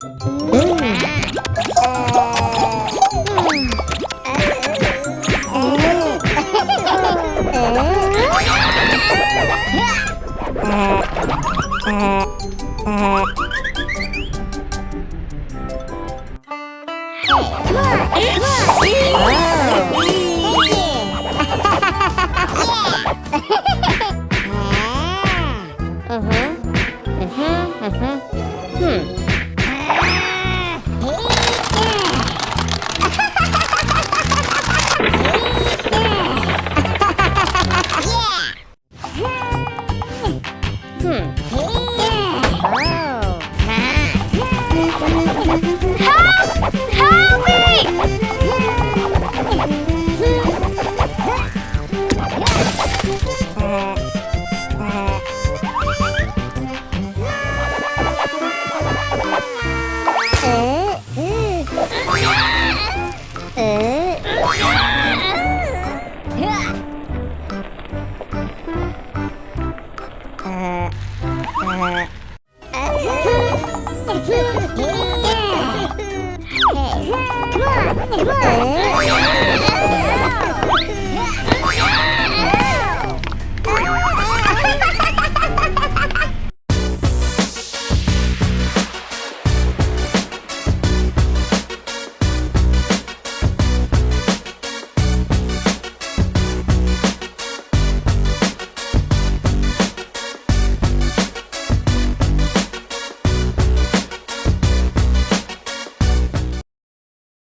Uh-huh. Uh-huh. Uh-huh. Hmm. hmm. 哼！耶！哦！啊！耶！Come on! Come on!